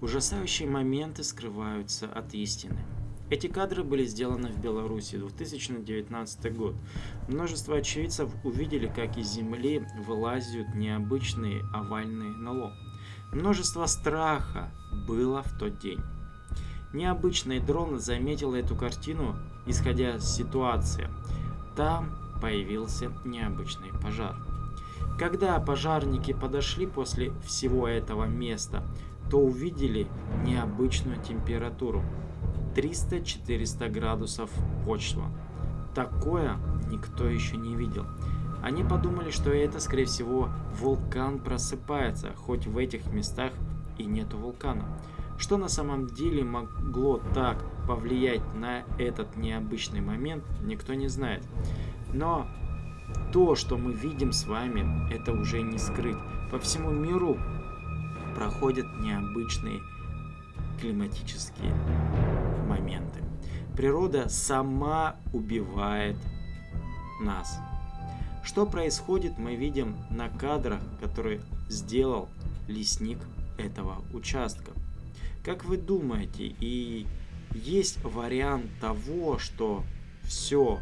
Ужасающие моменты скрываются от истины. Эти кадры были сделаны в Беларуси 2019 год. Множество очевидцев увидели, как из земли вылазят необычные овальные НЛО. Множество страха было в тот день. Необычный дрон заметил эту картину, исходя из ситуации. Там появился необычный пожар. Когда пожарники подошли после всего этого места, то увидели необычную температуру 300-400 градусов почва. Такое никто еще не видел. Они подумали, что это, скорее всего, вулкан просыпается, хоть в этих местах и нету вулкана. Что на самом деле могло так повлиять на этот необычный момент, никто не знает. Но то, что мы видим с вами, это уже не скрыть. По всему миру проходят необычные климатические моменты. Природа сама убивает нас. Что происходит, мы видим на кадрах, которые сделал лесник этого участка. Как вы думаете, и есть вариант того, что все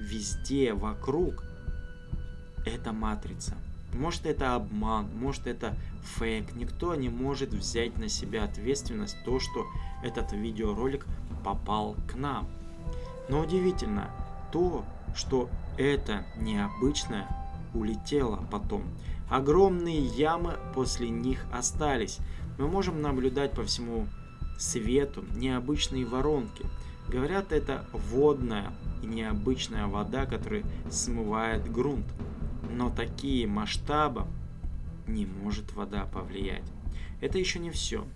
везде вокруг это матрица? Может это обман, может это фейк. Никто не может взять на себя ответственность то, что этот видеоролик попал к нам. Но удивительно то, что это необычное улетело потом. Огромные ямы после них остались. Мы можем наблюдать по всему свету необычные воронки. Говорят, это водная и необычная вода, которая смывает грунт. Но такие масштабы не может вода повлиять. Это еще не все.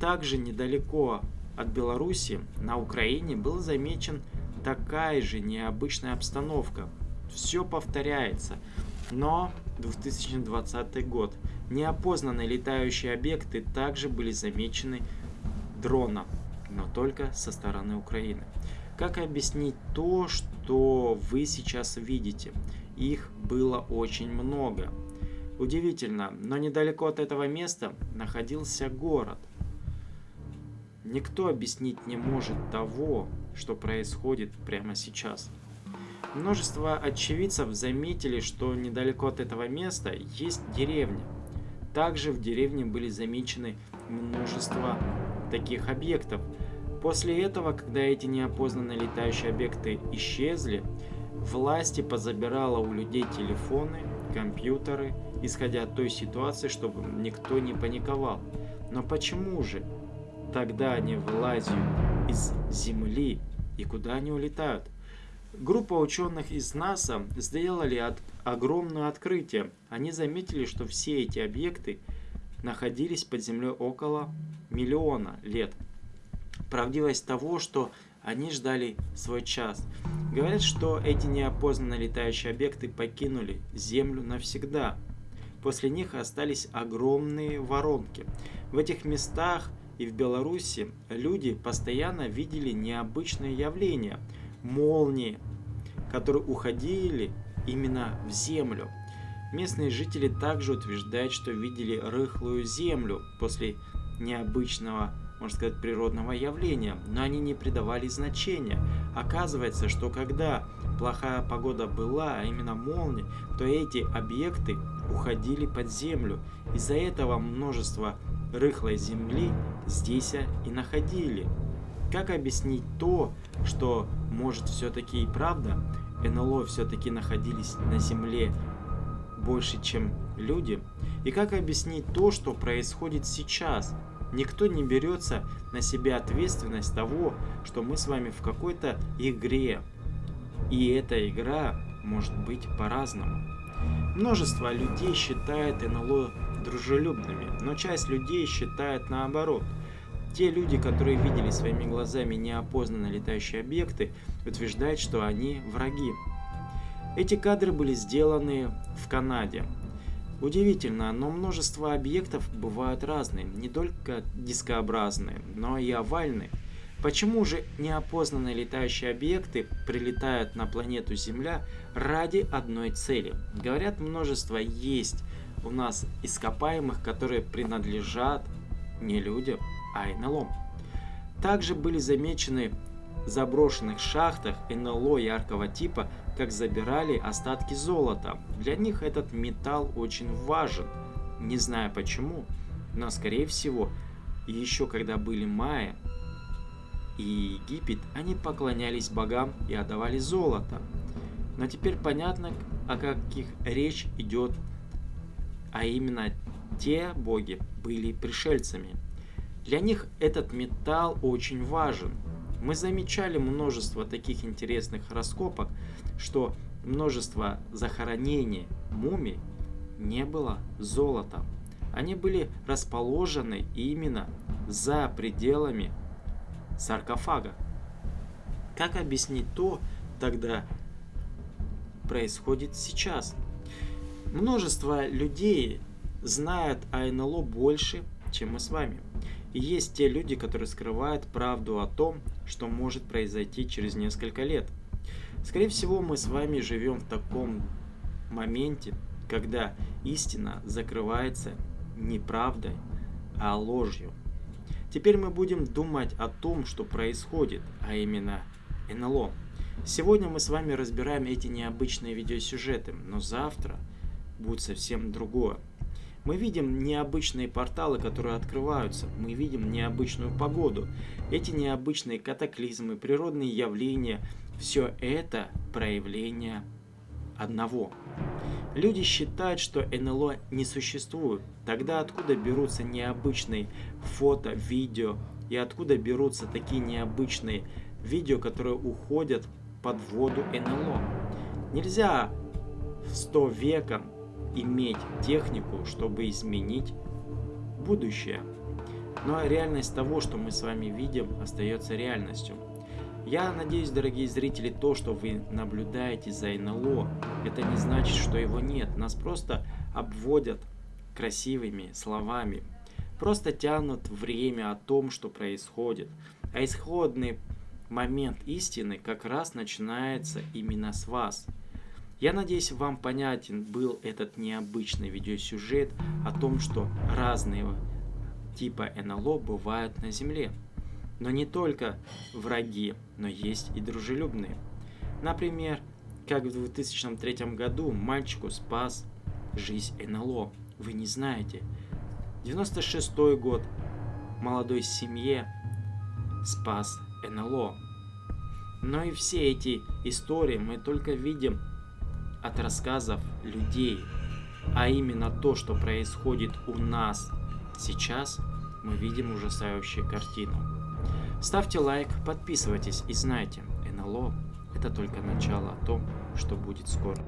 Также недалеко от Беларуси на Украине был замечен такая же необычная обстановка. Все повторяется. Но 2020 год. Неопознанные летающие объекты также были замечены дрона, но только со стороны Украины. Как объяснить то, что вы сейчас видите? Их было очень много. Удивительно, но недалеко от этого места находился город. Никто объяснить не может того, что происходит прямо сейчас. Множество очевидцев заметили, что недалеко от этого места есть деревня. Также в деревне были замечены множество таких объектов. После этого, когда эти неопознанные летающие объекты исчезли, власти позабирала у людей телефоны, компьютеры, исходя от той ситуации, чтобы никто не паниковал. Но почему же тогда они вылазят из Земли и куда они улетают? Группа ученых из НАСА сделали от, огромное открытие. Они заметили, что все эти объекты находились под землей около миллиона лет. Правдивость того, что они ждали свой час. Говорят, что эти неопознанные летающие объекты покинули Землю навсегда. После них остались огромные воронки. В этих местах и в Беларуси люди постоянно видели необычные явления. Молнии, которые уходили именно в землю. Местные жители также утверждают, что видели рыхлую землю после необычного можно сказать, природного явления, но они не придавали значения. Оказывается, что когда плохая погода была, а именно молния, то эти объекты уходили под землю. Из-за этого множество рыхлой земли здесь и находили. Как объяснить то, что может все-таки и правда, НЛО все-таки находились на земле больше, чем люди? И как объяснить то, что происходит сейчас? Никто не берется на себя ответственность того, что мы с вами в какой-то игре. И эта игра может быть по-разному. Множество людей считает НЛО дружелюбными, но часть людей считает наоборот. Те люди, которые видели своими глазами неопознанные летающие объекты, утверждают, что они враги. Эти кадры были сделаны в Канаде. Удивительно, но множество объектов бывают разные, не только дискообразные, но и овальные. Почему же неопознанные летающие объекты прилетают на планету Земля ради одной цели? Говорят, множество есть у нас ископаемых, которые принадлежат не людям, а НЛО. Также были замечены заброшенных шахтах НЛО яркого типа, как забирали остатки золота. Для них этот металл очень важен. Не знаю почему, но скорее всего, еще когда были майя и Египет, они поклонялись богам и отдавали золото. Но теперь понятно, о каких речь идет, а именно те боги были пришельцами. Для них этот металл очень важен. Мы замечали множество таких интересных раскопок, что множество захоронений мумий не было золота. Они были расположены именно за пределами саркофага. Как объяснить то тогда происходит сейчас? Множество людей знают о НЛО больше, чем мы с вами. И есть те люди, которые скрывают правду о том, что может произойти через несколько лет. Скорее всего, мы с вами живем в таком моменте, когда истина закрывается не правдой, а ложью. Теперь мы будем думать о том, что происходит, а именно НЛО. Сегодня мы с вами разбираем эти необычные видеосюжеты, но завтра будет совсем другое. Мы видим необычные порталы, которые открываются. Мы видим необычную погоду. Эти необычные катаклизмы, природные явления – все это проявление одного. Люди считают, что НЛО не существует. Тогда откуда берутся необычные фото, видео и откуда берутся такие необычные видео, которые уходят под воду НЛО? Нельзя в 100 веком иметь технику, чтобы изменить будущее. Но реальность того, что мы с вами видим, остается реальностью. Я надеюсь, дорогие зрители, то, что вы наблюдаете за НЛО, это не значит, что его нет. Нас просто обводят красивыми словами. Просто тянут время о том, что происходит. А исходный момент истины как раз начинается именно с вас – я надеюсь, вам понятен был этот необычный видеосюжет о том, что разные типа НЛО бывают на Земле. Но не только враги, но есть и дружелюбные. Например, как в 2003 году мальчику спас жизнь НЛО. Вы не знаете. 96 год молодой семье спас НЛО. Но и все эти истории мы только видим от рассказов людей, а именно то, что происходит у нас сейчас, мы видим ужасающую картину. Ставьте лайк, подписывайтесь и знайте, НЛО это только начало о том, что будет скоро.